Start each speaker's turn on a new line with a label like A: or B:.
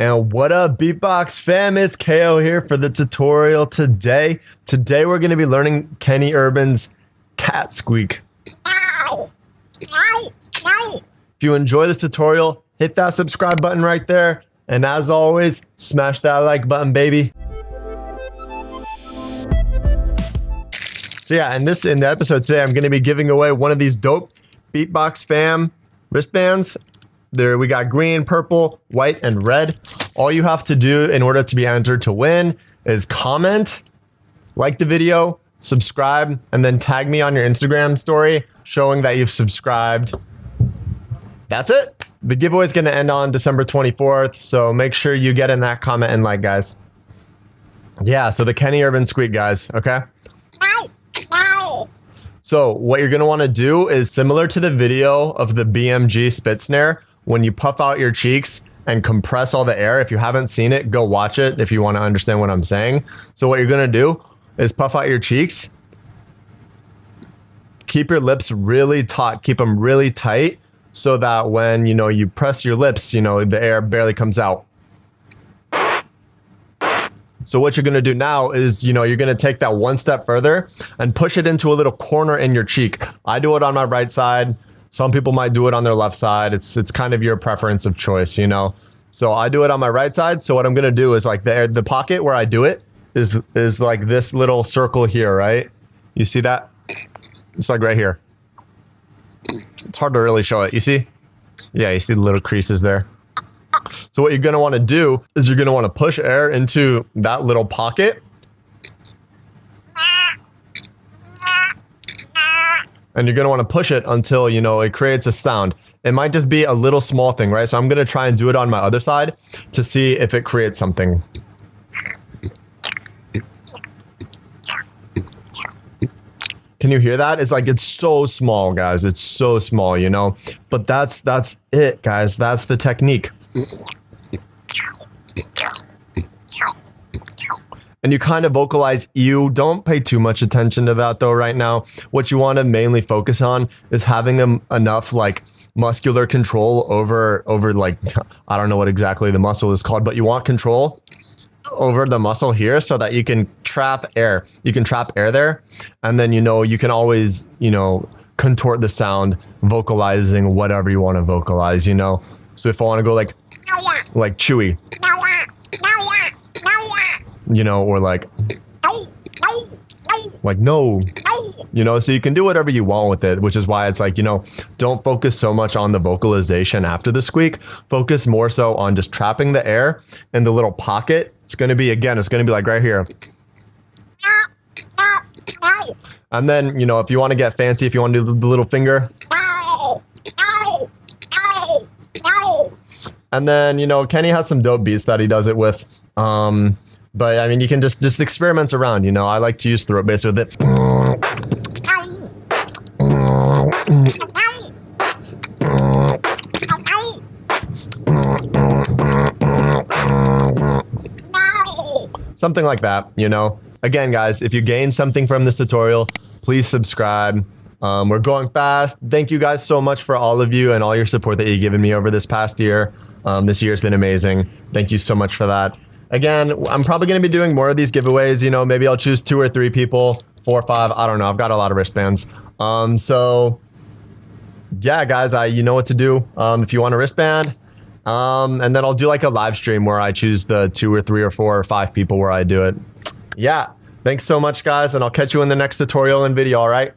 A: And what up, Beatbox fam? It's KO here for the tutorial today. Today we're going to be learning Kenny Urban's cat squeak. If you enjoy this tutorial, hit that subscribe button right there. And as always, smash that like button, baby. So yeah, in this in the episode today, I'm going to be giving away one of these dope Beatbox fam wristbands. There we got green, purple, white, and red. All you have to do in order to be entered to win is comment, like the video, subscribe, and then tag me on your Instagram story showing that you've subscribed. That's it. The giveaway is going to end on December 24th, so make sure you get in that comment and like, guys. Yeah, so the Kenny Urban Squeak, guys, okay? So what you're going to want to do is similar to the video of the BMG spit snare, when you puff out your cheeks and compress all the air. If you haven't seen it, go watch it if you want to understand what I'm saying. So what you're going to do is puff out your cheeks. Keep your lips really taut. Keep them really tight so that when, you know, you press your lips, you know, the air barely comes out. So what you're going to do now is, you know, you're going to take that one step further and push it into a little corner in your cheek. I do it on my right side. Some people might do it on their left side. It's it's kind of your preference of choice, you know. So I do it on my right side. So what I'm gonna do is like the the pocket where I do it is is like this little circle here, right? You see that? It's like right here. It's hard to really show it. You see? Yeah, you see the little creases there. So what you're gonna want to do is you're gonna want to push air into that little pocket and you're going to want to push it until, you know, it creates a sound. It might just be a little small thing, right? So I'm going to try and do it on my other side to see if it creates something. Can you hear that? It's like it's so small, guys. It's so small, you know. But that's that's it, guys. That's the technique and you kind of vocalize you. Don't pay too much attention to that though right now. What you want to mainly focus on is having enough like muscular control over over like I don't know what exactly the muscle is called, but you want control over the muscle here so that you can trap air. You can trap air there and then you know you can always, you know, contort the sound vocalizing whatever you want to vocalize, you know. So if I want to go like like chewy you know, or like, like no, you know, so you can do whatever you want with it, which is why it's like, you know, don't focus so much on the vocalization after the squeak. Focus more so on just trapping the air in the little pocket. It's going to be, again, it's going to be like right here. And then, you know, if you want to get fancy, if you want to do the little finger. And then, you know, Kenny has some dope beats that he does it with. Um, but I mean, you can just just experiment around. You know, I like to use throat bass with it. Something like that, you know. Again, guys, if you gained something from this tutorial, please subscribe. Um, we're going fast. Thank you guys so much for all of you and all your support that you've given me over this past year. Um, this year's been amazing. Thank you so much for that. Again, I'm probably going to be doing more of these giveaways. You know, maybe I'll choose two or three people, four or five. I don't know. I've got a lot of wristbands. Um, so yeah, guys, I you know what to do. Um, if you want a wristband, um, and then I'll do like a live stream where I choose the two or three or four or five people where I do it. Yeah. Thanks so much, guys, and I'll catch you in the next tutorial and video. All right.